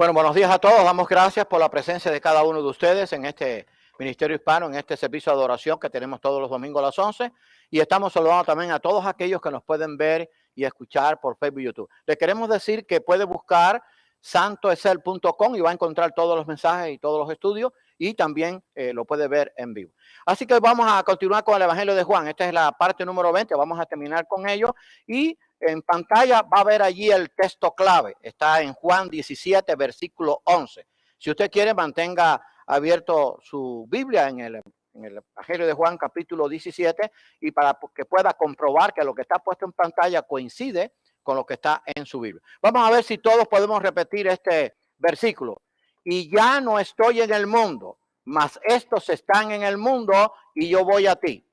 Bueno, buenos días a todos. Damos gracias por la presencia de cada uno de ustedes en este Ministerio Hispano, en este servicio de adoración que tenemos todos los domingos a las 11. Y estamos saludando también a todos aquellos que nos pueden ver y escuchar por Facebook y YouTube. Le queremos decir que puede buscar santoesel.com y va a encontrar todos los mensajes y todos los estudios y también eh, lo puede ver en vivo. Así que vamos a continuar con el Evangelio de Juan. Esta es la parte número 20. Vamos a terminar con ello y en pantalla va a ver allí el texto clave. Está en Juan 17, versículo 11. Si usted quiere, mantenga abierto su Biblia en el, en el Evangelio de Juan, capítulo 17, y para que pueda comprobar que lo que está puesto en pantalla coincide con lo que está en su Biblia. Vamos a ver si todos podemos repetir este versículo. Y ya no estoy en el mundo, mas estos están en el mundo y yo voy a ti.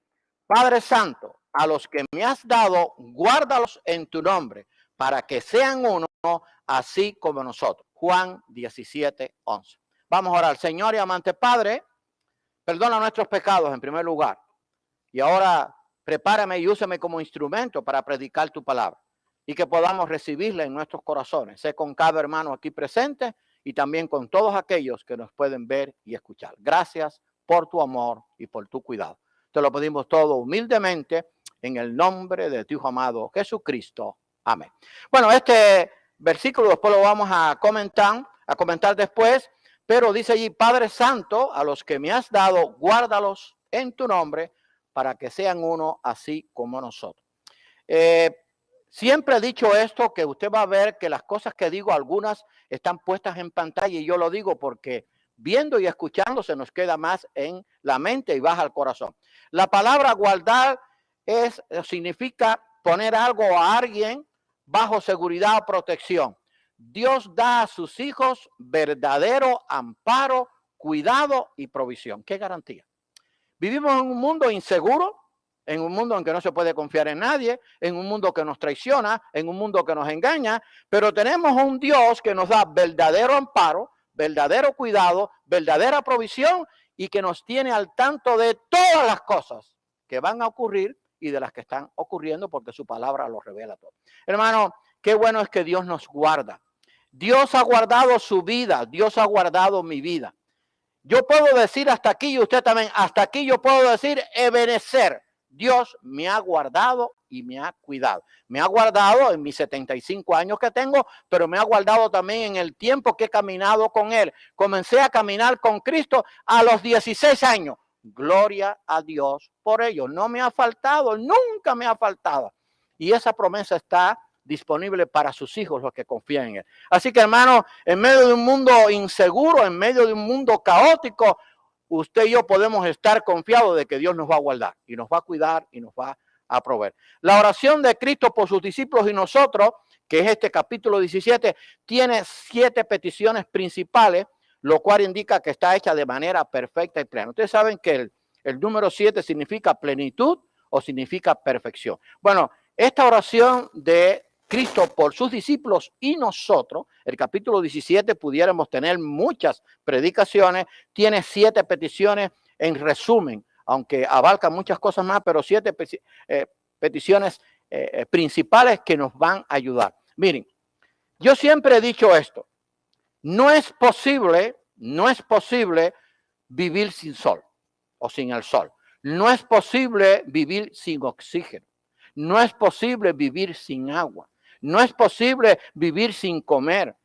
Padre Santo, a los que me has dado, guárdalos en tu nombre, para que sean uno, así como nosotros. Juan 17, 11. Vamos a orar. Señor y amante Padre, perdona nuestros pecados en primer lugar. Y ahora prepárame y úsame como instrumento para predicar tu palabra y que podamos recibirla en nuestros corazones. Sé con cada hermano aquí presente y también con todos aquellos que nos pueden ver y escuchar. Gracias por tu amor y por tu cuidado. Te lo pedimos todo humildemente en el nombre de tu Hijo amado Jesucristo. Amén. Bueno, este versículo después lo vamos a comentar, a comentar después, pero dice allí, Padre Santo, a los que me has dado, guárdalos en tu nombre para que sean uno así como nosotros. Eh, siempre he dicho esto, que usted va a ver que las cosas que digo, algunas están puestas en pantalla y yo lo digo porque viendo y escuchando se nos queda más en la mente y baja al corazón. La palabra guardar es, eh, significa poner algo a alguien bajo seguridad o protección. Dios da a sus hijos verdadero amparo, cuidado y provisión. ¿Qué garantía? Vivimos en un mundo inseguro, en un mundo en que no se puede confiar en nadie, en un mundo que nos traiciona, en un mundo que nos engaña, pero tenemos un Dios que nos da verdadero amparo, verdadero cuidado, verdadera provisión y que nos tiene al tanto de todas las cosas que van a ocurrir y de las que están ocurriendo porque su palabra lo revela todo. Hermano, qué bueno es que Dios nos guarda. Dios ha guardado su vida, Dios ha guardado mi vida. Yo puedo decir hasta aquí y usted también, hasta aquí yo puedo decir ebenecer. Dios me ha guardado y me ha cuidado. Me ha guardado en mis 75 años que tengo, pero me ha guardado también en el tiempo que he caminado con Él. Comencé a caminar con Cristo a los 16 años. Gloria a Dios por ello. No me ha faltado, nunca me ha faltado. Y esa promesa está disponible para sus hijos, los que confían en Él. Así que hermano, en medio de un mundo inseguro, en medio de un mundo caótico, usted y yo podemos estar confiados de que Dios nos va a guardar y nos va a cuidar y nos va a proveer. La oración de Cristo por sus discípulos y nosotros, que es este capítulo 17, tiene siete peticiones principales lo cual indica que está hecha de manera perfecta y plena. Ustedes saben que el, número 7 significa plenitud o significa perfección. Bueno, esta oración de Cristo por sus discípulos y nosotros, el capítulo 17, pudiéramos tener muchas predicaciones, tiene siete peticiones en resumen, aunque abarca muchas cosas más, pero siete eh, peticiones eh, eh, principales que nos van a ayudar. Miren, yo siempre he dicho esto, no es posible, no es posible vivir sin sol o sin el sol. No es posible vivir sin oxígeno. No es posible vivir sin agua. No es posible vivir sin comer.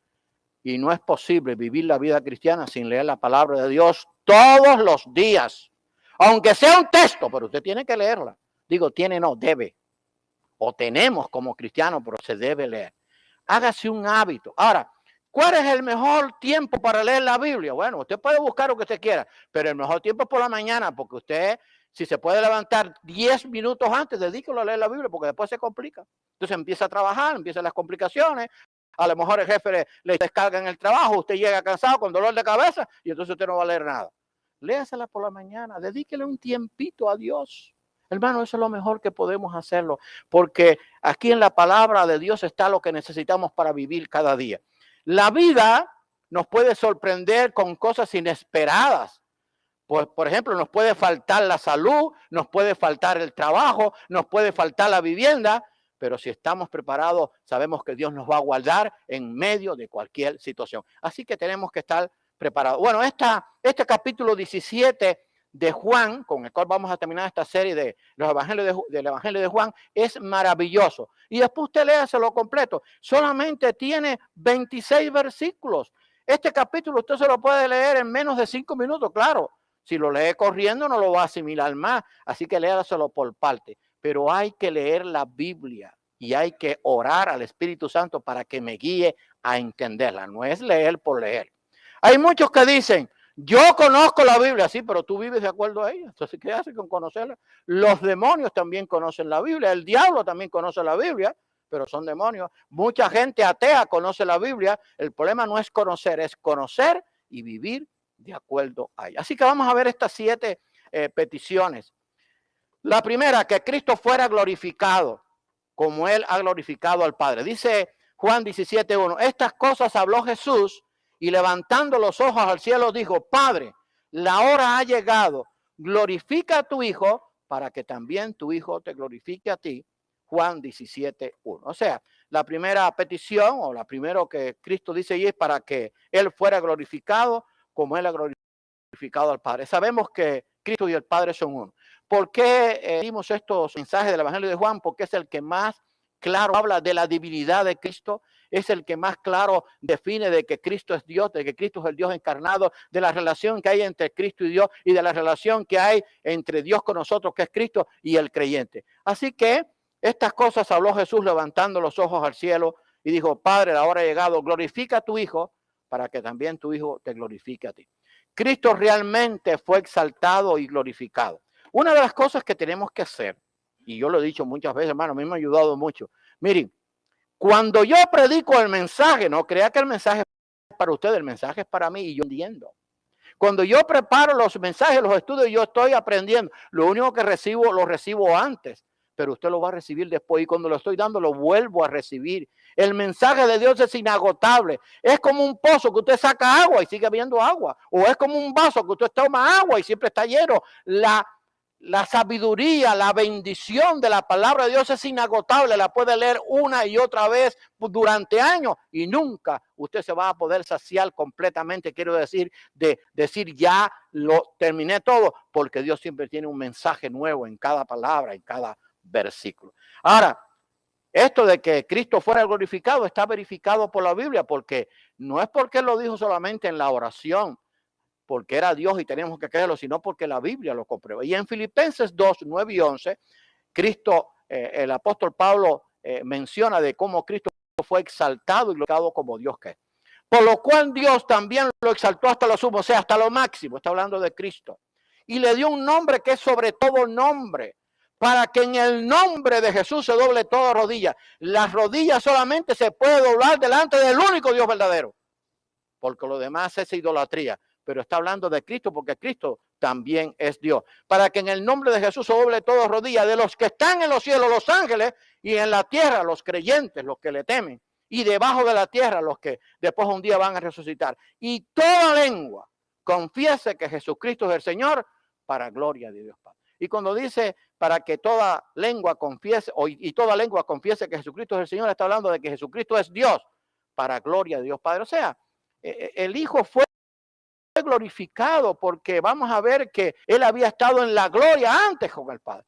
Y no es posible vivir la vida cristiana sin leer la palabra de Dios todos los días. Aunque sea un texto, pero usted tiene que leerla. Digo, tiene, no, debe. O tenemos como cristianos, pero se debe leer. Hágase un hábito. Ahora, ¿Cuál es el mejor tiempo para leer la Biblia? Bueno, usted puede buscar lo que usted quiera, pero el mejor tiempo es por la mañana, porque usted, si se puede levantar 10 minutos antes, dedíquelo a leer la Biblia, porque después se complica. Entonces empieza a trabajar, empiezan las complicaciones. A lo mejor el jefe le, descarga en el trabajo, usted llega cansado con dolor de cabeza y entonces usted no va a leer nada. Léasela por la mañana, dedíquele un tiempito a Dios. Hermano, eso es lo mejor que podemos hacerlo, porque aquí en la palabra de Dios está lo que necesitamos para vivir cada día. La vida nos puede sorprender con cosas inesperadas. Pues, por ejemplo, nos puede faltar la salud, nos puede faltar el trabajo, nos puede faltar la vivienda, pero si estamos preparados, sabemos que Dios nos va a guardar en medio de cualquier situación. Así que tenemos que estar preparados. Bueno, esta, este capítulo 17 de Juan, con el cual vamos a terminar esta serie de los evangelios del Evangelio de Juan, es maravilloso. Y después usted lo completo. Solamente tiene 26 versículos. Este capítulo usted se lo puede leer en menos de cinco minutos, claro. Si lo lee corriendo no lo va a asimilar más, así que léaselo por parte pero hay que leer la Biblia y hay que orar al Espíritu Santo para que me guíe a entenderla. No es leer por leer. Hay muchos que dicen, yo conozco la Biblia, sí, pero tú vives de acuerdo a ella. Entonces, ¿qué hace con conocerla? Los demonios también conocen la Biblia, el diablo también conoce la Biblia, pero son demonios. Mucha gente atea conoce la Biblia. El problema no es conocer, es conocer y vivir de acuerdo a ella. Así que vamos a ver estas siete eh, peticiones la primera, que Cristo fuera glorificado como él ha glorificado al Padre. Dice Juan 17.1, estas cosas habló Jesús y levantando los ojos al cielo dijo, Padre, la hora ha llegado, glorifica a tu Hijo para que también tu Hijo te glorifique a ti. Juan 17.1. O sea, la primera petición o la primero que Cristo dice y es para que Él fuera glorificado como Él ha glorificado al Padre. Sabemos que Cristo y el Padre son uno. ¿Por qué eh, dimos estos mensajes del Evangelio de Juan? Porque es el que más claro habla de la divinidad de Cristo, es el que más claro define de que Cristo es Dios, de que Cristo es el Dios encarnado, de la relación que hay entre Cristo y Dios y de la relación que hay entre Dios con nosotros, que es Cristo y el creyente. Así que estas cosas habló Jesús levantando los ojos al cielo y dijo, Padre, la hora ha llegado, glorifica a tu Hijo para que también tu Hijo te glorifique a ti. Cristo realmente fue exaltado y glorificado. Una de las cosas que tenemos que hacer, y yo lo he dicho muchas veces, hermano, a mí me ha ayudado mucho. Miren, cuando yo predico el mensaje, no crea que el mensaje es para usted, el mensaje es para mí y yo entiendo. Cuando yo preparo los mensajes, los estudios, yo estoy aprendiendo. Lo único que recibo, lo recibo antes, pero usted lo va a recibir después y cuando lo estoy dando, lo vuelvo a recibir. El mensaje de Dios es inagotable. Es como un pozo que usted saca agua y sigue viendo agua. O es como un vaso que usted toma agua y siempre está lleno. La la sabiduría, la bendición de la palabra de Dios es inagotable, la puede leer una y otra vez durante años y nunca usted se va a poder saciar completamente, quiero decir, de decir ya lo terminé todo, porque Dios siempre tiene un mensaje nuevo en cada palabra, en cada versículo. Ahora, esto de que Cristo fuera glorificado está verificado por la Biblia, porque no es porque lo dijo solamente en la oración, porque era Dios y tenemos que creerlo, sino porque la Biblia lo comprueba. Y en Filipenses 2, 9 y 11, Cristo, eh, el apóstol Pablo eh, menciona de cómo Cristo fue exaltado y glorificado como Dios que es. Por lo cual Dios también lo exaltó hasta lo sumo, o sea, hasta lo máximo, está hablando de Cristo. Y le dio un nombre que es sobre todo nombre, para que en el nombre de Jesús se doble toda rodilla. Las rodillas solamente se puede doblar delante del único Dios verdadero, porque lo demás es idolatría pero está hablando de Cristo porque Cristo también es Dios. Para que en el nombre de Jesús doble todo rodilla de los que están en los cielos, los ángeles, y en la tierra, los creyentes, los que le temen, y debajo de la tierra, los que después un día van a resucitar. Y toda lengua confiese que Jesucristo es el Señor para gloria de Dios Padre. Y cuando dice para que toda lengua confiese, y toda lengua confiese que Jesucristo es el Señor, está hablando de que Jesucristo es Dios para gloria de Dios Padre. O sea, e, e, el Hijo fue glorificado porque vamos a ver que él había estado en la gloria antes con el Padre.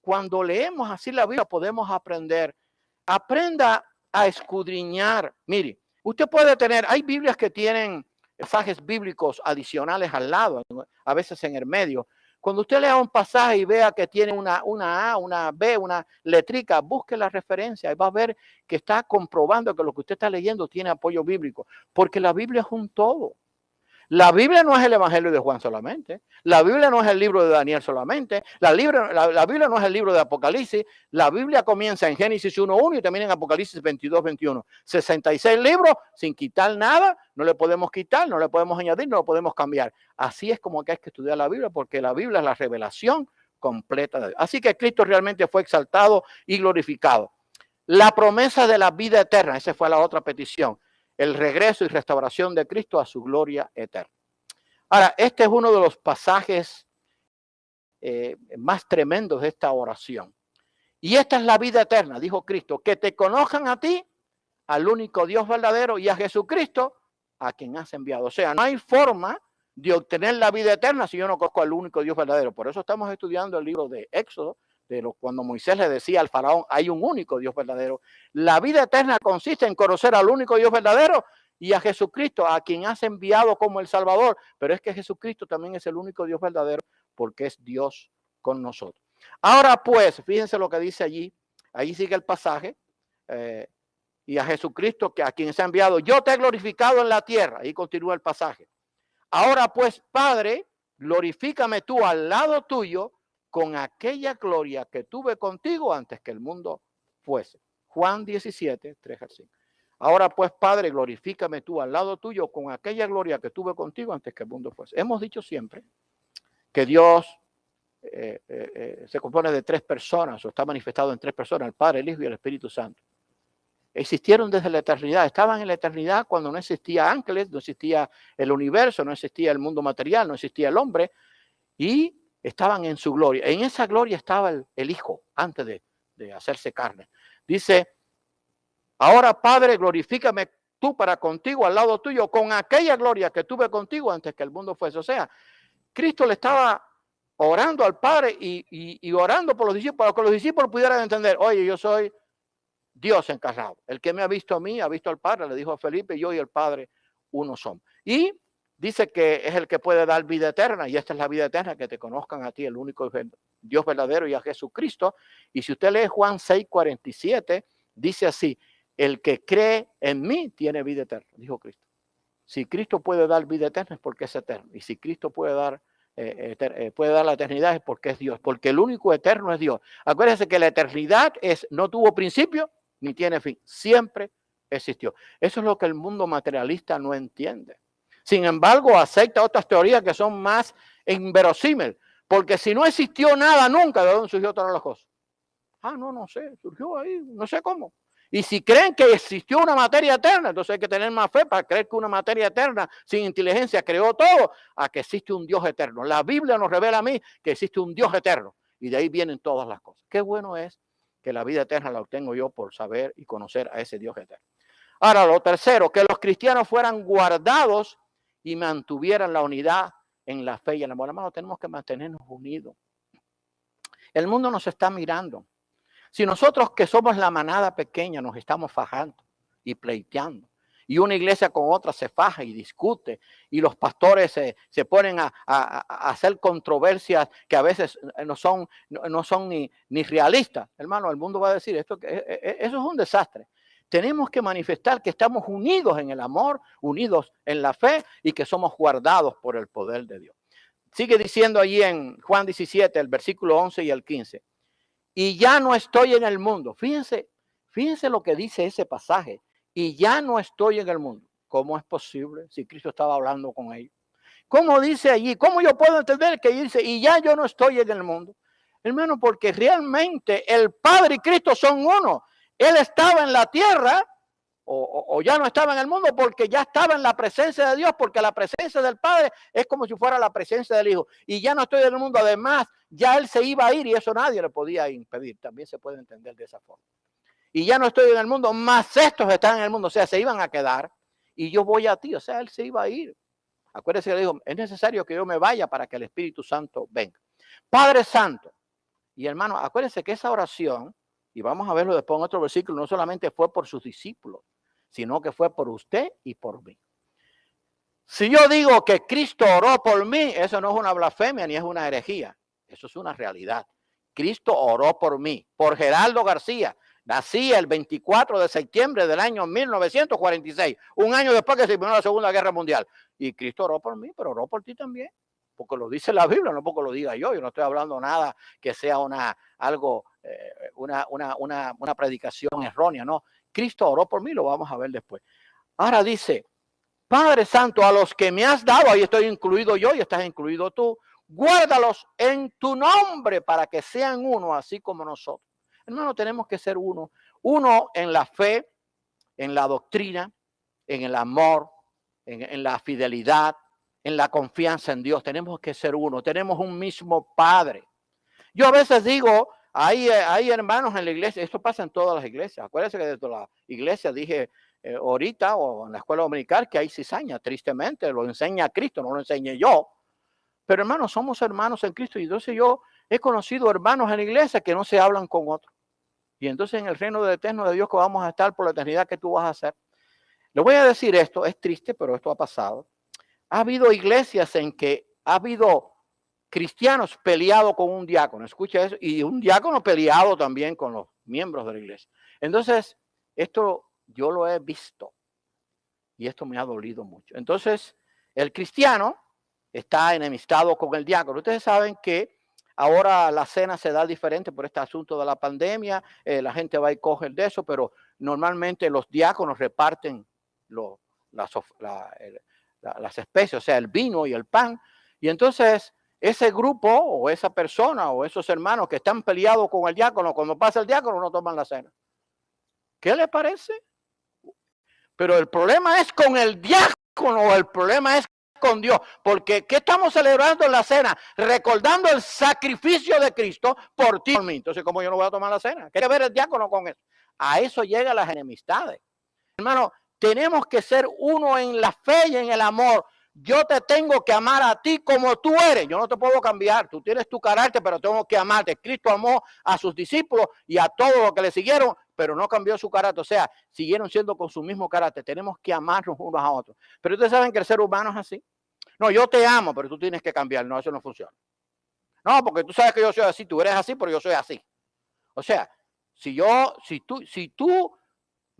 Cuando leemos así la Biblia podemos aprender. Aprenda a escudriñar. Mire, usted puede tener, hay Biblias que tienen pasajes bíblicos adicionales al lado, a veces en el medio. Cuando usted lea un pasaje y vea que tiene una, una A, una B, una letrica, busque la referencia y va a ver que está comprobando que lo que usted está leyendo tiene apoyo bíblico, porque la Biblia es un todo. La Biblia no es el Evangelio de Juan solamente. La Biblia no es el libro de Daniel solamente. La, Biblia no es el libro de Apocalipsis. La Biblia comienza en Génesis 1.1 y termina en Apocalipsis 22.21. 66 libros sin quitar nada. No le podemos quitar, no le podemos añadir, no lo podemos cambiar. Así es como que hay que estudiar la Biblia porque la Biblia es la revelación completa de Dios. Así que Cristo realmente fue exaltado y glorificado. La promesa de la vida eterna, esa fue la otra petición el regreso y restauración de Cristo a su gloria eterna. Ahora, este es uno de los pasajes eh, más tremendos de esta oración. Y esta es la vida eterna, dijo Cristo, que te conozcan a ti, al único Dios verdadero y a Jesucristo, a quien has enviado. O sea, no hay forma de obtener la vida eterna si yo no conozco al único Dios verdadero. Por eso estamos estudiando el libro de Éxodo, de cuando Moisés le decía al faraón, hay un único Dios verdadero. La vida eterna consiste en conocer al único Dios verdadero y a Jesucristo, a quien has enviado como el Salvador. Pero es que Jesucristo también es el único Dios verdadero porque es Dios con nosotros. Ahora pues, fíjense lo que dice allí, ahí sigue el pasaje, eh, y a Jesucristo que a quien se ha enviado, yo te he glorificado en la tierra, ahí continúa el pasaje. Ahora pues, Padre, glorifícame tú al lado tuyo con aquella gloria que tuve contigo antes que el mundo fuese. Juan 17, 3 al 5. Ahora pues, Padre, glorifícame tú al lado tuyo con aquella gloria que tuve contigo antes que el mundo fuese. Hemos dicho siempre que Dios eh, eh, eh, se compone de tres personas o está manifestado en tres personas, el Padre, el Hijo y el Espíritu Santo. Existieron desde la eternidad, estaban en la eternidad cuando no existía ángeles, no existía el universo, no existía el mundo material, no existía el hombre, y estaban en su gloria. En esa gloria estaba el, Hijo antes de, de hacerse carne. Dice, ahora Padre, glorifícame tú para contigo, al lado tuyo, con aquella gloria que tuve contigo antes que el mundo fuese. O sea, Cristo le estaba orando al Padre y, orando por los discípulos, para que los discípulos pudieran entender, oye, yo soy Dios encarnado. El que me ha visto a mí, ha visto al Padre, le dijo a Felipe, yo y el Padre uno somos. Y dice que es el que puede dar vida eterna, y esta es la vida eterna, que te conozcan a ti, el único Dios verdadero y a Jesucristo. Y si usted lee Juan 6, 47, dice así, el que cree en mí tiene vida eterna, dijo Cristo. Si Cristo puede dar vida eterna es porque es eterno. Y si Cristo puede dar eh, eh, puede dar la eternidad es porque es Dios, porque el único eterno es Dios. Acuérdense que la eternidad es, no tuvo principio ni tiene fin, siempre existió. Eso es lo que el mundo materialista no entiende. Sin embargo, acepta otras teorías que son más inverosímiles, porque si no existió nada nunca, ¿de dónde surgió todas las cosas? Ah, no, no sé, surgió ahí, no sé cómo. Y si creen que existió una materia eterna, entonces hay que tener más fe para creer que una materia eterna sin inteligencia creó todo, a que existe un Dios eterno. La Biblia nos revela a mí que existe un Dios eterno y de ahí vienen todas las cosas. Qué bueno es que la vida eterna la obtengo yo por saber y conocer a ese Dios eterno. Ahora, lo tercero, que los cristianos fueran guardados y mantuvieran la unidad en la fe y el amor. Hermano, tenemos que mantenernos unidos. El mundo nos está mirando. Si nosotros que somos la manada pequeña nos estamos fajando y pleiteando, y una iglesia con otra se faja y discute, y los pastores se, ponen a, hacer controversias que a veces no son, no, son ni, ni, realistas, hermano, el mundo va a decir esto, que e, e, eso es un desastre. Tenemos que manifestar que estamos unidos en el amor, unidos en la fe y que somos guardados por el poder de Dios. Sigue diciendo allí en Juan 17, el versículo 11 y el 15 y ya no estoy en el mundo. Fíjense, fíjense lo que dice ese pasaje. Y ya no estoy en el mundo. ¿Cómo es posible si Cristo estaba hablando con ellos? ¿Cómo dice allí? ¿Cómo yo puedo entender que dice, y ya yo no estoy en el mundo? Hermano, porque realmente el Padre y Cristo son uno. Él estaba en la tierra o, ya no estaba en el mundo porque ya estaba en la presencia de Dios, porque la presencia del Padre es como si fuera la presencia del Hijo. Y ya no estoy en el mundo. Además, ya Él se iba a ir y eso nadie le podía impedir. También se puede entender de esa forma. Y ya no estoy en el mundo, más estos están en el mundo. O sea, se iban a quedar y yo voy a ti. O sea, Él se iba a ir. Acuérdese que le dijo, es necesario que yo me vaya para que el Espíritu Santo venga. Padre Santo. Y hermano, acuérdense que esa oración, y vamos a verlo después en otro versículo, no solamente fue por sus discípulos, sino que fue por usted y por mí. Si yo digo que Cristo oró por mí, eso no es una blasfemia ni es una herejía, eso es una realidad. Cristo oró por mí, por Geraldo García. Nací el 24 de septiembre del año 1946, un año después que se terminó la Segunda Guerra Mundial. Y Cristo oró por mí, pero oró por ti también, porque lo dice la Biblia, no porque lo diga yo. Yo no estoy hablando nada que sea una, algo, eh, una, una, una, una predicación errónea, no. Cristo oró por mí, lo vamos a ver después. Ahora dice, Padre Santo, a los que me has dado, ahí estoy incluido yo y estás incluido tú, guárdalos en tu nombre para que sean uno, así como nosotros. Hermano, tenemos que ser uno. Uno en la fe, en la doctrina, en el amor, en, en la fidelidad, en la confianza en Dios. Tenemos que ser uno. Tenemos un mismo Padre. Yo a veces digo, hay, eh, hermanos en la iglesia, esto pasa en todas las iglesias. Acuérdense que desde la iglesia dije eh, ahorita o en la escuela dominical que hay cizaña, tristemente, lo enseña Cristo, no lo enseñé yo. Pero hermanos, somos hermanos en Cristo y entonces yo he conocido hermanos en la iglesia que no se hablan con otros. Y entonces en el reino de eterno de Dios que vamos a estar por la eternidad que tú vas a hacer. Le voy a decir esto, es triste, pero esto ha pasado. Ha habido iglesias en que ha habido cristianos peleados con un diácono, escucha eso, y un diácono peleado también con los miembros de la iglesia. Entonces, esto yo lo he visto y esto me ha dolido mucho. Entonces, el cristiano está enemistado con el diácono. Ustedes saben que ahora la cena se da diferente por este asunto de la pandemia, eh, la gente va y coge de eso, pero normalmente los diáconos reparten las, las especies, o sea, el vino y el pan. Y entonces ese grupo o esa persona o esos hermanos que están peleados con el diácono, cuando pasa el diácono no toman la cena. ¿Qué le parece? Pero el problema es con el diácono el problema es con Dios. Porque ¿qué estamos celebrando en la cena? Recordando el sacrificio de Cristo por ti. Entonces, ¿cómo yo no voy a tomar la cena? ¿Qué ver el diácono con eso? A eso llegan las enemistades. Hermano, tenemos que ser uno en la fe y en el amor yo te tengo que amar a ti como tú eres. Yo no te puedo cambiar. Tú tienes tu carácter, pero tengo que amarte. Cristo amó a sus discípulos y a todos los que le siguieron, pero no cambió su carácter. O sea, siguieron siendo con su mismo carácter. Tenemos que amarnos unos a otros. Pero ustedes saben que el ser humano es así. No, yo te amo, pero tú tienes que cambiar. No, eso no funciona. No, porque tú sabes que yo soy así, tú eres así, pero yo soy así. O sea, si yo, si tú, si tú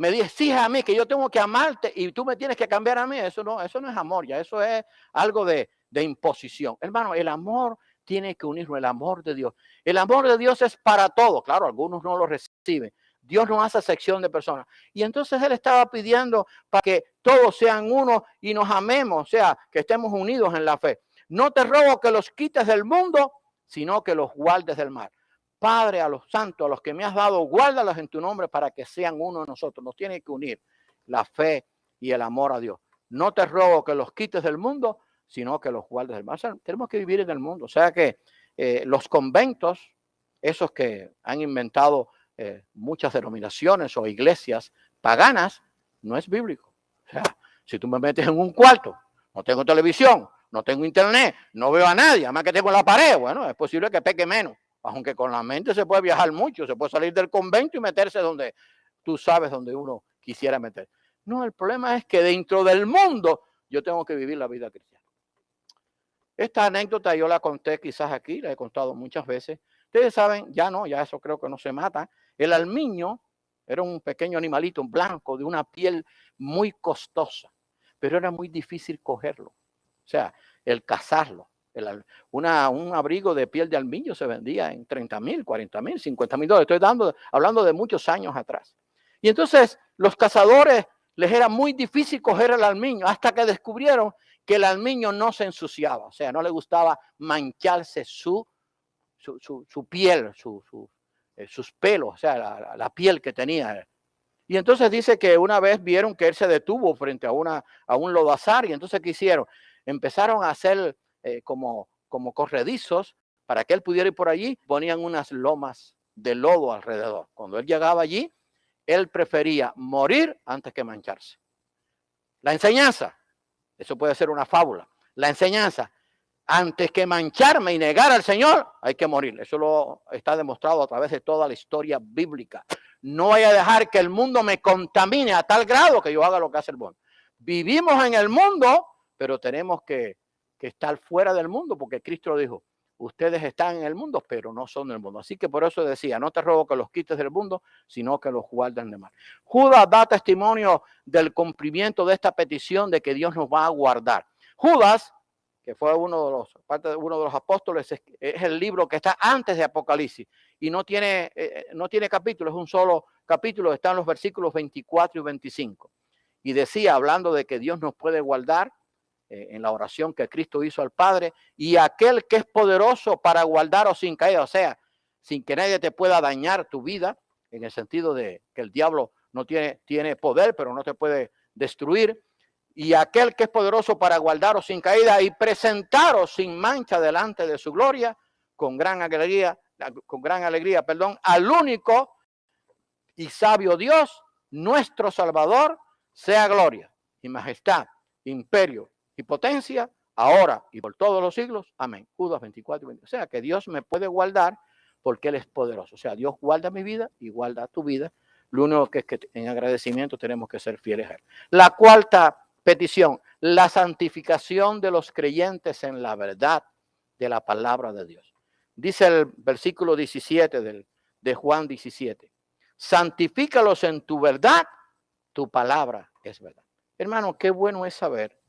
me exige a mí que yo tengo que amarte y tú me tienes que cambiar a mí, eso no, eso no es amor, ya eso es algo de, de imposición. Hermano, el amor tiene que unirlo, el amor de Dios. El amor de Dios es para todos, claro, algunos no lo reciben. Dios no hace sección de personas. Y entonces Él estaba pidiendo para que todos sean uno y nos amemos, o sea, que estemos unidos en la fe. No te robo que los quites del mundo, sino que los guardes del mal. Padre, a los santos, a los que me has dado, guárdalos en tu nombre para que sean uno de nosotros. Nos tiene que unir la fe y el amor a Dios. No te robo que los quites del mundo, sino que los guardes del mal. tenemos que vivir en el mundo. O sea que eh, los conventos, esos que han inventado eh, muchas denominaciones o iglesias paganas, no es bíblico. O sea, si tú me metes en un cuarto, no tengo televisión, no tengo internet, no veo a nadie, además que tengo la pared, bueno, es posible que peque menos. Aunque con la mente se puede viajar mucho, se puede salir del convento y meterse donde tú sabes donde uno quisiera meter. No, el problema es que dentro del mundo yo tengo que vivir la vida cristiana. Esta anécdota yo la conté quizás aquí, la he contado muchas veces. Ustedes saben, ya no, ya eso creo que no se mata. El almiño era un pequeño animalito blanco de una piel muy costosa, pero era muy difícil cogerlo. O sea, el cazarlo una, un abrigo de piel de almiño se vendía en 30 mil, 40 mil, 50 mil dólares. Estoy dando, hablando de muchos años atrás. Y entonces los cazadores les era muy difícil coger el almiño hasta que descubrieron que el almiño no se ensuciaba, o sea, no le gustaba mancharse su, su, piel, eh, sus pelos, o sea, la, la, piel que tenía. Y entonces dice que una vez vieron que él se detuvo frente a, una, a un lodazar y entonces ¿qué hicieron? Empezaron a hacer eh, como, como corredizos para que él pudiera ir por allí, ponían unas lomas de lodo alrededor. Cuando él llegaba allí, él prefería morir antes que mancharse. La enseñanza, eso puede ser una fábula. La enseñanza, antes que mancharme y negar al Señor, hay que morir. Eso lo está demostrado a través de toda la historia bíblica. No voy a dejar que el mundo me contamine a tal grado que yo haga lo que hace el mundo. Vivimos en el mundo, pero tenemos que que estar fuera del mundo, porque Cristo dijo, ustedes están en el mundo, pero no son del mundo. Así que por eso decía, no te robo que los quites del mundo, sino que los guarden de mal. Judas da testimonio del cumplimiento de esta petición de que Dios nos va a guardar. Judas, que fue uno de los, parte de uno de los apóstoles, es, el libro que está antes de Apocalipsis y no tiene, eh, no tiene capítulo, es un solo capítulo, están los versículos 24 y 25. Y decía, hablando de que Dios nos puede guardar, eh, en la oración que Cristo hizo al Padre, y aquel que es poderoso para guardaros sin caída, o sea, sin que nadie te pueda dañar tu vida, en el sentido de que el diablo no tiene, tiene poder, pero no te puede destruir, y aquel que es poderoso para guardaros sin caída y presentaros sin mancha delante de su gloria, con gran alegría, con gran alegría, perdón, al único y sabio Dios, nuestro Salvador, sea gloria y majestad, imperio y potencia, ahora y por todos los siglos. Amén. Judas 24 O sea, que Dios me puede guardar porque Él es poderoso. O sea, Dios guarda mi vida y guarda tu vida. Lo único que es que en agradecimiento tenemos que ser fieles a Él. La cuarta petición, la santificación de los creyentes en la verdad de la palabra de Dios. Dice el versículo 17 del, de Juan 17, santifícalos en tu verdad, tu palabra es verdad. Hermano, qué bueno es saber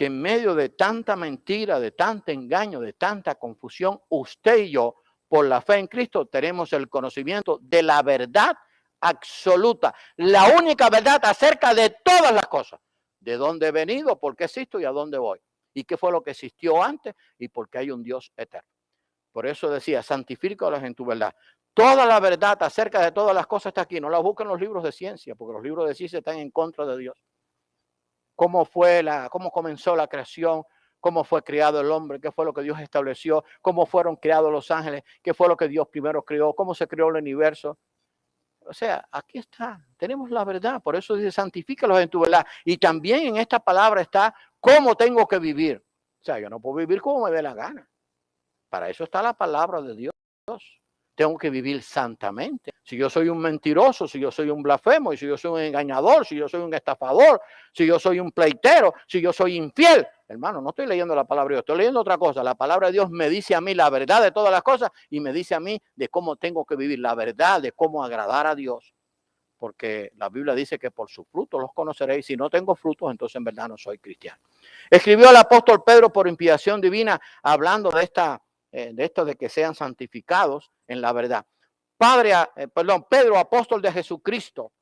que en medio de tanta mentira, de tanto engaño, de tanta confusión, usted y yo, por la fe en Cristo, tenemos el conocimiento de la verdad absoluta, la única verdad acerca de todas las cosas de dónde he venido, por qué existo y a dónde voy. Y qué fue lo que existió antes y por qué hay un Dios eterno. Por eso decía, santifícalos en tu verdad. Toda la verdad acerca de todas las cosas está aquí. No la busquen los libros de ciencia, porque los libros de ciencia están en contra de Dios. Cómo fue la, cómo comenzó la creación, cómo fue creado el hombre, qué fue lo que Dios estableció, cómo fueron creados los ángeles, qué fue lo que Dios primero creó, cómo se creó el universo. O sea, aquí está, tenemos la verdad, por eso dice, santifícalos en tu verdad. Y también en esta palabra está cómo tengo que vivir. O sea, yo no puedo vivir como me dé la gana. Para eso está la palabra de Dios tengo que vivir santamente. Si yo soy un mentiroso, si yo soy un blasfemo, y si yo soy un engañador, si yo soy un estafador, si yo soy un pleitero, si yo soy infiel, hermano, no estoy leyendo la palabra de Dios, estoy leyendo otra cosa. La palabra de Dios me dice a mí la verdad de todas las cosas y me dice a mí de cómo tengo que vivir, la verdad de cómo agradar a Dios. Porque la Biblia dice que por sus frutos los conoceréis. Si no tengo frutos, entonces en verdad no soy cristiano. Escribió el apóstol Pedro por inspiración divina, hablando de esta eh, de esto de que sean santificados en la verdad. Padre, eh, perdón, Pedro, apóstol de Jesucristo,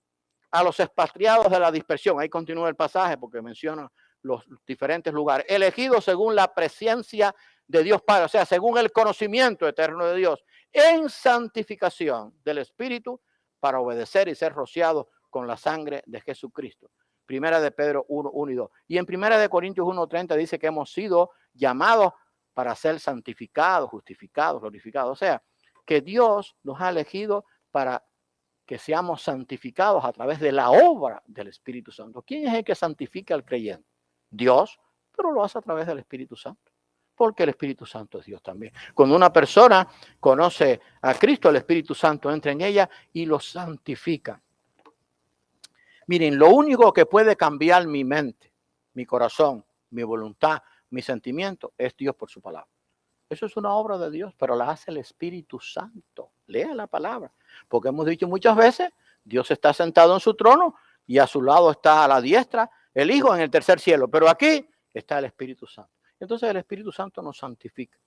a los expatriados de la dispersión. Ahí continúa el pasaje porque menciona los diferentes lugares. Elegidos según la presencia de Dios Padre, o sea, según el conocimiento eterno de Dios, en santificación del Espíritu para obedecer y ser rociados con la sangre de Jesucristo. Primera de Pedro 1, 1 y 2. Y en Primera de Corintios 1.30 dice que hemos sido llamados para ser santificados, justificados, glorificados. O sea, que Dios nos ha elegido para que seamos santificados a través de la obra del Espíritu Santo. ¿Quién es el que santifica al creyente? Dios, pero lo hace a través del Espíritu Santo. Porque el Espíritu Santo es Dios también. Cuando una persona conoce a Cristo, el Espíritu Santo entra en ella y lo santifica. Miren, lo único que puede cambiar mi mente, mi corazón, mi voluntad, mi sentimiento es Dios por su palabra. Eso es una obra de Dios, pero la hace el Espíritu Santo. Lea la palabra, porque hemos dicho muchas veces, Dios está sentado en su trono y a su lado está a la diestra el Hijo en el tercer cielo, pero aquí está el Espíritu Santo. Entonces el Espíritu Santo nos santifica.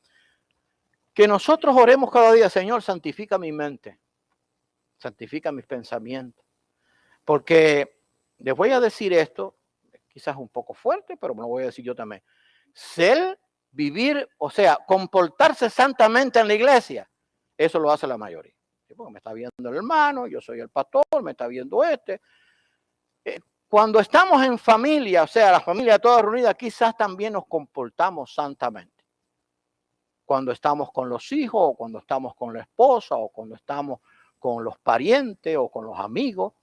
Que nosotros oremos cada día, Señor, santifica mi mente, santifica mis pensamientos. Porque les voy a decir esto, quizás un poco fuerte, pero me lo voy a decir yo también ser, vivir, o sea, comportarse santamente en la iglesia, eso lo hace la mayoría. Porque me está viendo el hermano, yo soy el pastor, me está viendo este. Eh, cuando estamos en familia, o sea, la familia toda reunida, quizás también nos comportamos santamente. Cuando estamos con los hijos, o cuando estamos con la esposa, o cuando estamos con los parientes, o con los amigos.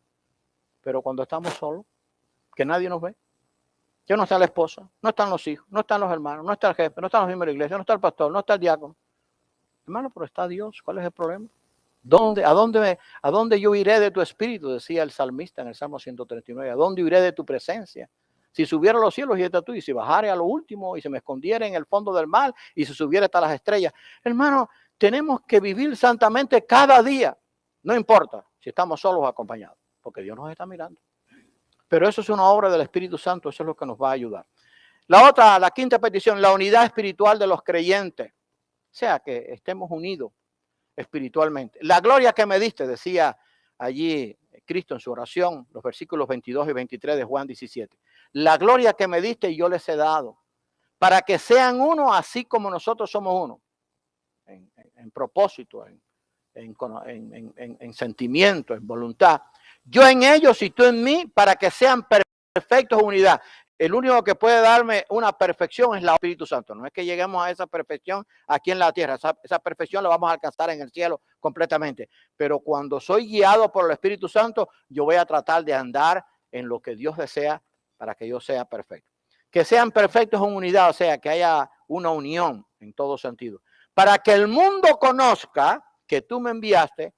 Pero cuando estamos solos, que nadie nos ve, ya no está la esposa, no están los hijos, no están los hermanos, no está el jefe, no están los miembros de la iglesia, no está el pastor, no está el diácono. Hermano, pero está Dios. ¿Cuál es el problema? ¿Dónde, a, dónde, ¿A dónde yo iré de tu espíritu? Decía el salmista en el Salmo 139. ¿A dónde iré de tu presencia? Si subiera a los cielos y está tú, y si bajare a lo último y se me escondiera en el fondo del mar y se subiera hasta las estrellas. Hermano, tenemos que vivir santamente cada día. No importa si estamos solos o acompañados, porque Dios nos está mirando. Pero eso es una obra del Espíritu Santo, eso es lo que nos va a ayudar. La otra, la quinta petición, la unidad espiritual de los creyentes. O sea, que estemos unidos espiritualmente. La gloria que me diste, decía allí Cristo en su oración, los versículos 22 y 23 de Juan 17. La gloria que me diste yo les he dado, para que sean uno así como nosotros somos uno, en, propósito, en, en sentimiento, en voluntad yo en ellos y tú en mí, para que sean perfectos unidad. el único que puede darme una perfección es el Espíritu Santo. No es que lleguemos a esa perfección aquí en la tierra. Esa, esa, perfección la vamos a alcanzar en el cielo completamente. Pero cuando soy guiado por el Espíritu Santo, yo voy a tratar de andar en lo que Dios desea para que yo sea perfecto. Que sean perfectos en unidad, o sea, que haya una unión en todo sentido. Para que el mundo conozca que tú me enviaste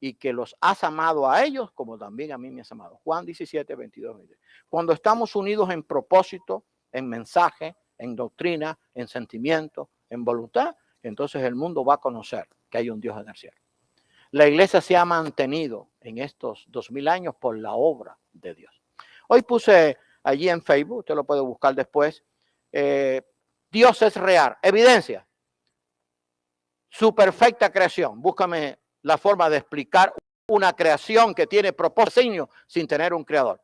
y que los has amado a ellos como también a mí me has amado. Juan 17, 22. Cuando estamos unidos en propósito, en mensaje, en doctrina, en sentimiento, en voluntad, entonces el mundo va a conocer que hay un Dios en el cielo. La iglesia se ha mantenido en estos dos mil años por la obra de Dios. Hoy puse allí en Facebook, usted lo puede buscar después, eh, Dios es real, evidencia, su perfecta creación. Búscame la forma de explicar una creación que tiene propósito sin tener un creador.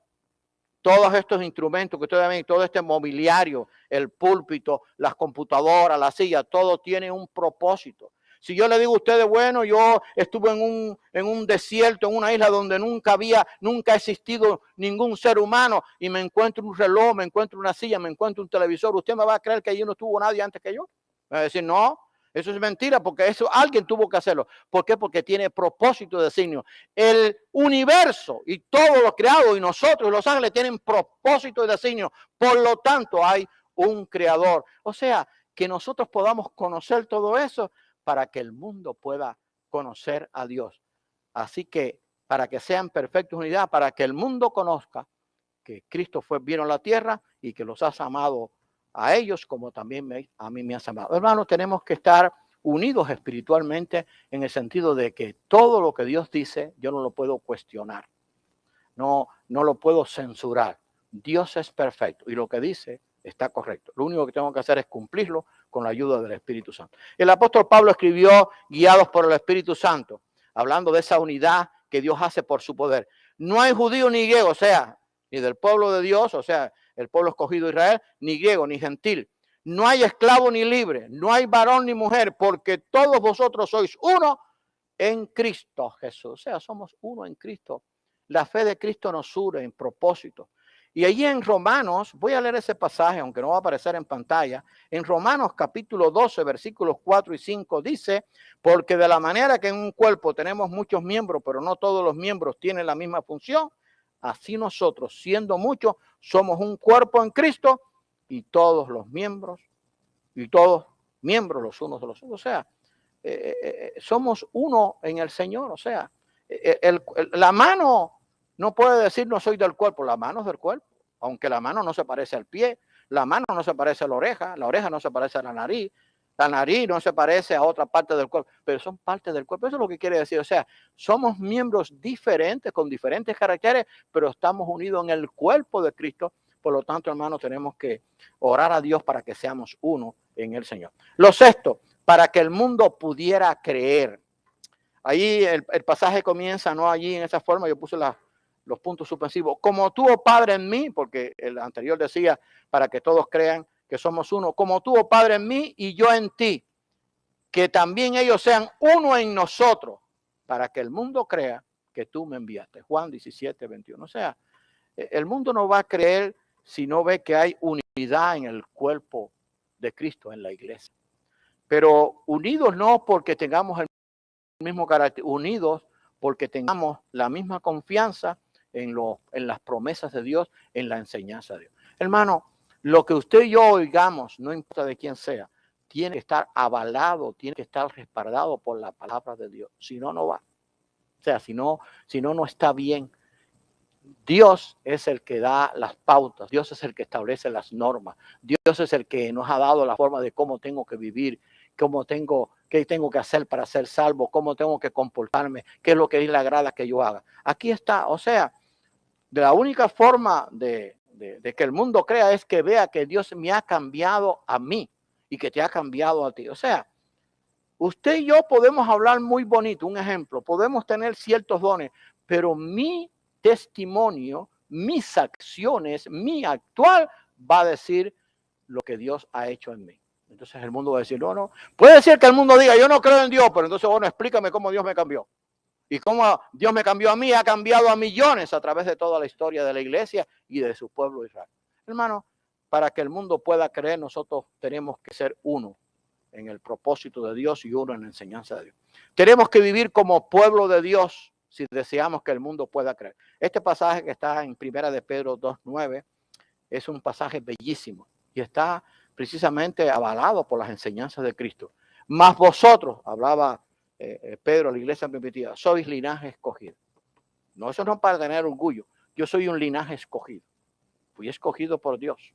Todos estos instrumentos que ustedes ven, todo este mobiliario, el púlpito, las computadoras, la silla, todo tiene un propósito. Si yo le digo a ustedes, bueno, yo estuve en un, en un desierto, en una isla donde nunca había, nunca ha existido ningún ser humano y me encuentro un reloj, me encuentro una silla, me encuentro un televisor, ¿usted me va a creer que allí no estuvo nadie antes que yo? Me va a decir, no, eso es mentira porque eso alguien tuvo que hacerlo. ¿Por qué? Porque tiene propósito de designio. El universo y todo lo creado y nosotros los ángeles tienen propósito de designio. Por lo tanto, hay un creador. O sea, que nosotros podamos conocer todo eso para que el mundo pueda conocer a Dios. Así que para que sean perfectos unidad, para que el mundo conozca que Cristo fue vino a la tierra y que los has amado a ellos como también a mí me has amado. Hermanos, tenemos que estar unidos espiritualmente en el sentido de que todo lo que Dios dice, yo no lo puedo cuestionar. No, no lo puedo censurar. Dios es perfecto y lo que dice está correcto. Lo único que tengo que hacer es cumplirlo con la ayuda del Espíritu Santo. El apóstol Pablo escribió guiados por el Espíritu Santo, hablando de esa unidad que Dios hace por su poder. No hay judío ni griego, o sea, ni del pueblo de Dios, o sea, el pueblo escogido de Israel, ni griego, ni gentil. No hay esclavo ni libre, no hay varón ni mujer, porque todos vosotros sois uno en Cristo Jesús. O sea, somos uno en Cristo. La fe de Cristo nos une en propósito. Y allí en Romanos, voy a leer ese pasaje, aunque no va a aparecer en pantalla, en Romanos capítulo 12, versículos 4 y 5 dice, porque de la manera que en un cuerpo tenemos muchos miembros, pero no todos los miembros tienen la misma función, así nosotros, siendo muchos, somos un cuerpo en Cristo y todos los miembros, y todos miembros los unos de los otros. O sea, eh, eh, eh, somos uno en el Señor. O sea, la mano no puede decir no soy del cuerpo, la mano es del cuerpo. Aunque la mano no se parece al pie, la mano no se parece a la oreja, la oreja no se parece a la nariz, la nariz no se parece a otra parte del cuerpo, pero son parte del cuerpo. Eso es lo que quiere decir. O sea, somos miembros diferentes, con diferentes caracteres, pero estamos unidos en el cuerpo de Cristo. Por lo tanto, hermanos, tenemos que orar a Dios para que seamos uno en el Señor. Lo sexto, para que el mundo pudiera creer. Ahí el, pasaje comienza, no allí en esa forma, yo puse los puntos suspensivos. Como tuvo Padre en mí, porque el anterior decía, para que todos crean, que somos uno, como tú, oh Padre, en mí y yo en ti, que también ellos sean uno en nosotros, para que el mundo crea que tú me enviaste. Juan 17, 21. O sea, e, el mundo no va a creer si no ve que hay unidad en el cuerpo de Cristo, en la iglesia. Pero unidos no porque tengamos el mismo carácter, unidos porque tengamos la misma confianza en, lo, en las promesas de Dios, en la enseñanza de Dios. Hermano, lo que usted y yo oigamos, no importa de quién sea, tiene que estar avalado, tiene que estar respaldado por la palabra de Dios. Si no, no va. O sea, si no, si no, no está bien. Dios es el que da las pautas, Dios es el que establece las normas, Dios es el que nos ha dado la forma de cómo tengo que vivir, cómo tengo, qué tengo que hacer para ser salvo, cómo tengo que comportarme, qué es lo que le agrada que yo haga. Aquí está, o sea, de la única forma de, de, que el mundo crea es que vea que Dios me ha cambiado a mí y que te ha cambiado a ti. O sea, usted y yo podemos hablar muy bonito, un ejemplo, podemos tener ciertos dones, pero mi testimonio, mis acciones, mi actual va a decir lo que Dios ha hecho en mí. Entonces el mundo va a decir, no, no. Puede ser que el mundo diga, yo no creo en Dios, pero entonces, bueno, explícame cómo Dios me cambió. Y cómo Dios me cambió a mí, ha cambiado a millones a través de toda la historia de la iglesia y de su pueblo Israel. Hermano, para que el mundo pueda creer, nosotros tenemos que ser uno en el propósito de Dios y uno en la enseñanza de Dios. Tenemos que vivir como pueblo de Dios si deseamos que el mundo pueda creer. Este pasaje que está en Primera de Pedro 2.9 es un pasaje bellísimo y está precisamente avalado por las enseñanzas de Cristo. Más vosotros, hablaba eh, eh, Pedro, la iglesia primitiva, sois linaje escogido. No, eso no para tener orgullo. Yo soy un linaje escogido. Fui escogido por Dios.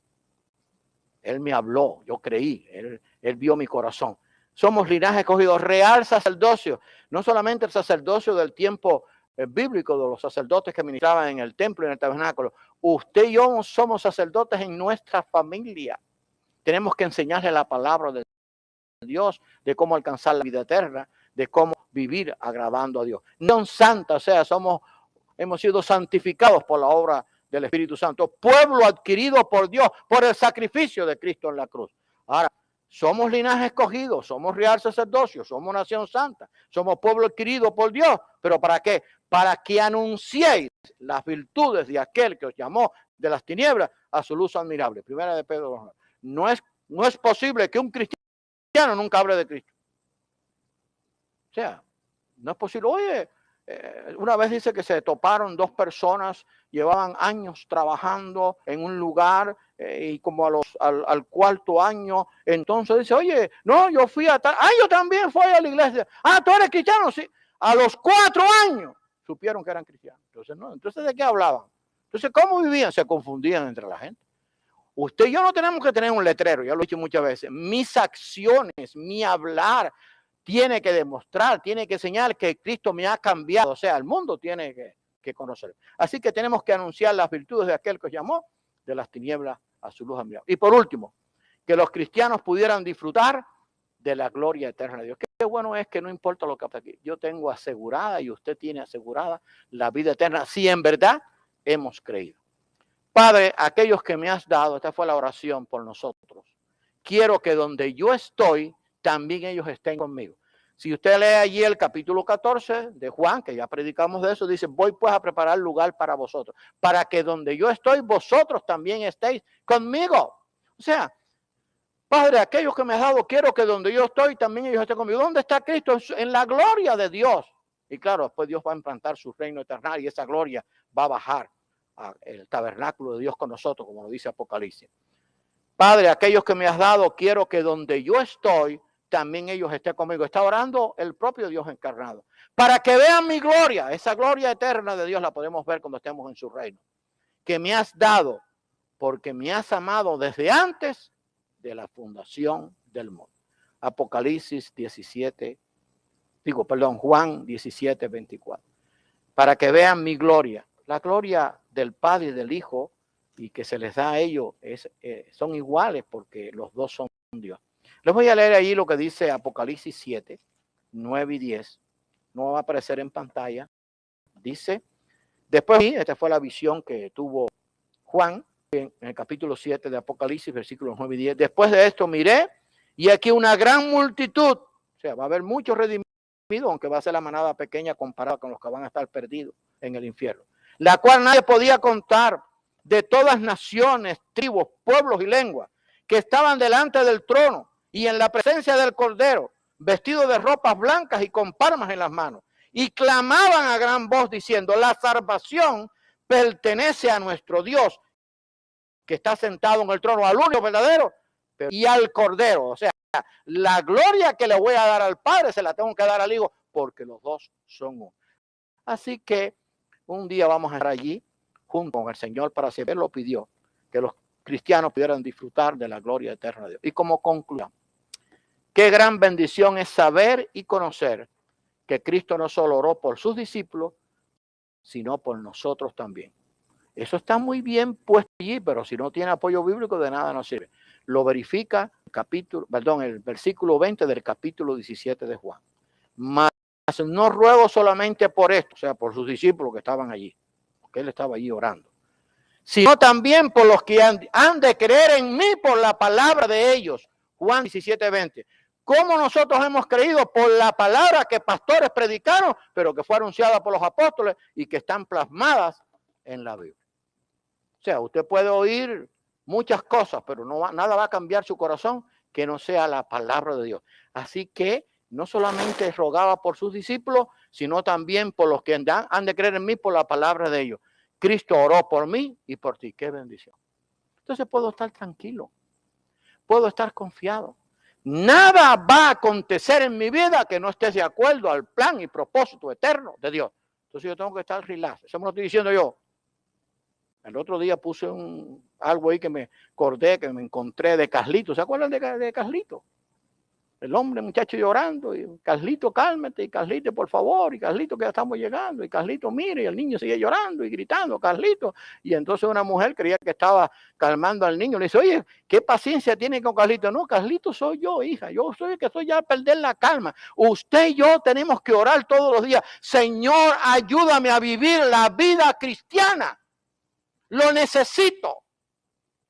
Él me habló, yo creí, él, vio mi corazón. Somos linaje escogido, real sacerdocio, no solamente el sacerdocio del tiempo eh, bíblico de los sacerdotes que ministraban en el templo y en el tabernáculo. Usted y yo somos sacerdotes en nuestra familia. Tenemos que enseñarle la palabra de Dios, de cómo alcanzar la vida eterna, de cómo vivir agradando a Dios. No santa, o sea, somos, hemos sido santificados por la obra del Espíritu Santo, pueblo adquirido por Dios, por el sacrificio de Cristo en la cruz. Ahora, somos linaje escogido, somos real sacerdocio, somos nación santa, somos pueblo adquirido por Dios, pero ¿para qué? Para que anunciéis las virtudes de aquel que os llamó de las tinieblas a su luz admirable. Primera de Pedro. No es, no es posible que un cristiano nunca hable de Cristo. O sea, no es posible. Oye, eh, una vez dice que se toparon dos personas, llevaban años trabajando en un lugar eh, y como a los, al, cuarto año, entonces dice, oye, no, yo fui a tal, ah, yo también fui a la iglesia, ah, tú eres cristiano, sí, a los cuatro años supieron que eran cristianos. Entonces, no, entonces, ¿de qué hablaban? Entonces, ¿cómo vivían? Se confundían entre la gente. Usted y yo no tenemos que tener un letrero, ya lo he dicho muchas veces. Mis acciones, mi hablar, tiene que demostrar, tiene que enseñar que Cristo me ha cambiado. O sea, el mundo tiene que, conocer. Así que tenemos que anunciar las virtudes de aquel que os llamó de las tinieblas a su luz admirable. Y por último, que los cristianos pudieran disfrutar de la gloria eterna de Dios. Qué bueno es que no importa lo que pasa aquí. Yo tengo asegurada y usted tiene asegurada la vida eterna si en verdad hemos creído. Padre, aquellos que me has dado, esta fue la oración por nosotros. Quiero que donde yo estoy, también ellos estén conmigo. Si usted lee allí el capítulo 14 de Juan, que ya predicamos de eso, dice, voy pues a preparar lugar para vosotros, para que donde yo estoy, vosotros también estéis conmigo. O sea, Padre, aquellos que me has dado, quiero que donde yo estoy, también ellos estén conmigo. ¿Dónde está Cristo? En la gloria de Dios. Y claro, después Dios va a implantar su reino eterno y esa gloria va a bajar al tabernáculo de Dios con nosotros, como lo dice Apocalipsis. Padre, aquellos que me has dado, quiero que donde yo estoy, también ellos estén conmigo. Está orando el propio Dios encarnado. Para que vean mi gloria, esa gloria eterna de Dios la podemos ver cuando estemos en su reino. Que me has dado, porque me has amado desde antes de la fundación del mundo. Apocalipsis 17, digo, perdón, Juan 17, 24. Para que vean mi gloria. La gloria del Padre y del Hijo y que se les da a ellos es, eh, son iguales porque los dos son Dios. Les voy a leer ahí lo que dice Apocalipsis 7, 9 y 10. No va a aparecer en pantalla. Dice, después, esta fue la visión que tuvo Juan en el capítulo 7 de Apocalipsis, versículos 9 y 10. Después de esto miré y aquí una gran multitud, o sea, va a haber muchos redimidos, aunque va a ser la manada pequeña comparada con los que van a estar perdidos en el infierno, la cual nadie podía contar de todas naciones, tribus, pueblos y lenguas que estaban delante del trono y en la presencia del Cordero, vestido de ropas blancas y con palmas en las manos, y clamaban a gran voz diciendo, la salvación pertenece a nuestro Dios, que está sentado en el trono, al único verdadero, y al Cordero. O sea, la gloria que le voy a dar al Padre se la tengo que dar al Hijo, porque los dos son uno. Así que un día vamos a estar allí junto con el Señor para siempre. lo pidió, que los cristianos pudieran disfrutar de la gloria eterna de Dios. Y como conclusión, Qué gran bendición es saber y conocer que Cristo no solo oró por sus discípulos, sino por nosotros también. Eso está muy bien puesto allí, pero si no tiene apoyo bíblico, de nada nos sirve. Lo verifica el capítulo, perdón, el versículo 20 del capítulo 17 de Juan. Mas no ruego solamente por esto, o sea, por sus discípulos que estaban allí, porque él estaba allí orando, sino también por los que han, han de creer en mí por la palabra de ellos. Juan 17, 20 cómo nosotros hemos creído por la palabra que pastores predicaron, pero que fue anunciada por los apóstoles y que están plasmadas en la Biblia. O sea, usted puede oír muchas cosas, pero no nada va a cambiar su corazón que no sea la palabra de Dios. Así que no solamente rogaba por sus discípulos, sino también por los que han, han de creer en mí por la palabra de ellos. Cristo oró por mí y por ti. Qué bendición. Entonces puedo estar tranquilo. Puedo estar confiado. Nada va a acontecer en mi vida que no esté de acuerdo al plan y propósito eterno de Dios. Entonces yo tengo que estar relax. Eso me lo estoy diciendo yo. El otro día puse un, algo ahí que me acordé, que me encontré de Carlito. ¿Se acuerdan de, de Carlito? El hombre, muchacho llorando, y Carlito, cálmate, y Carlito, por favor, y Carlito, que ya estamos llegando, y Carlito, mire, y el niño sigue llorando y gritando, Carlito. Y entonces una mujer creía que estaba calmando al niño, le dice, oye, ¿qué paciencia tiene con Carlito? No, Carlito soy yo, hija, yo soy el que estoy ya a perder la calma. Usted y yo tenemos que orar todos los días. Señor, ayúdame a vivir la vida cristiana. Lo necesito.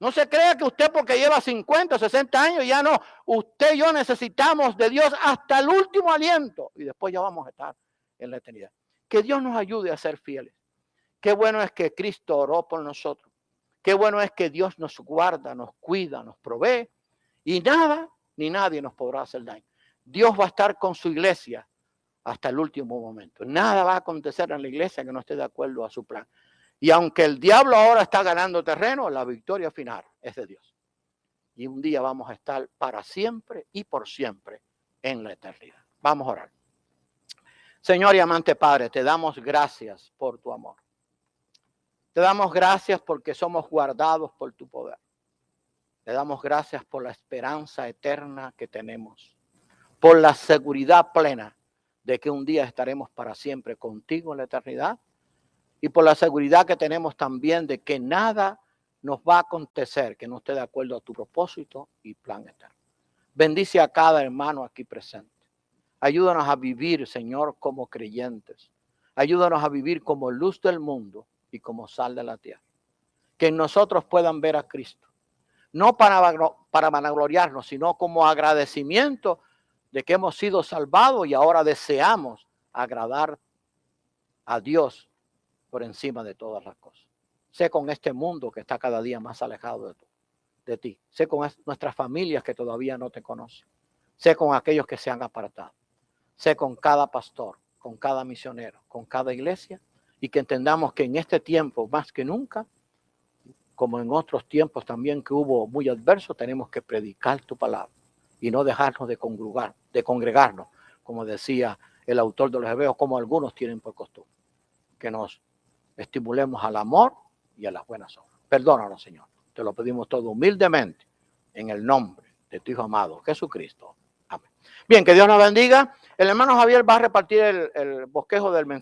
No se crea que usted porque lleva 50, 60 años, ya no. Usted y yo necesitamos de Dios hasta el último aliento y después ya vamos a estar en la eternidad. Que Dios nos ayude a ser fieles. Qué bueno es que Cristo oró por nosotros. Qué bueno es que Dios nos guarda, nos cuida, nos provee y nada ni nadie nos podrá hacer daño. Dios va a estar con su iglesia hasta el último momento. Nada va a acontecer en la iglesia que no esté de acuerdo a su plan. Y aunque el diablo ahora está ganando terreno, la victoria final es de Dios. Y un día vamos a estar para siempre y por siempre en la eternidad. Vamos a orar. Señor y amante Padre, te damos gracias por tu amor. Te damos gracias porque somos guardados por tu poder. Te damos gracias por la esperanza eterna que tenemos, por la seguridad plena de que un día estaremos para siempre contigo en la eternidad y por la seguridad que tenemos también de que nada nos va a acontecer que no esté de acuerdo a tu propósito y plan eterno. Bendice a cada hermano aquí presente. Ayúdanos a vivir, Señor, como creyentes. Ayúdanos a vivir como luz del mundo y como sal de la tierra. Que nosotros puedan ver a Cristo. No para, para vanagloriarnos, sino como agradecimiento de que hemos sido salvados y ahora deseamos agradar a Dios por encima de todas las cosas. Sé con este mundo que está cada día más alejado de, de ti. Sé con nuestras familias que todavía no te conocen. Sé con aquellos que se han apartado. Sé con cada pastor, con cada misionero, con cada iglesia y que entendamos que en este tiempo más que nunca, como en otros tiempos también que hubo muy adversos, tenemos que predicar tu palabra y no dejarnos de congregar, de congregarnos, como decía el autor de los Hebreos, como algunos tienen por costumbre, que nos estimulemos al amor y a las buenas obras. Perdónanos, Señor. Te lo pedimos todo humildemente en el nombre de tu Hijo amado, Jesucristo. Amén. Bien, que Dios nos bendiga. El hermano Javier va a repartir el, el bosquejo del mensaje.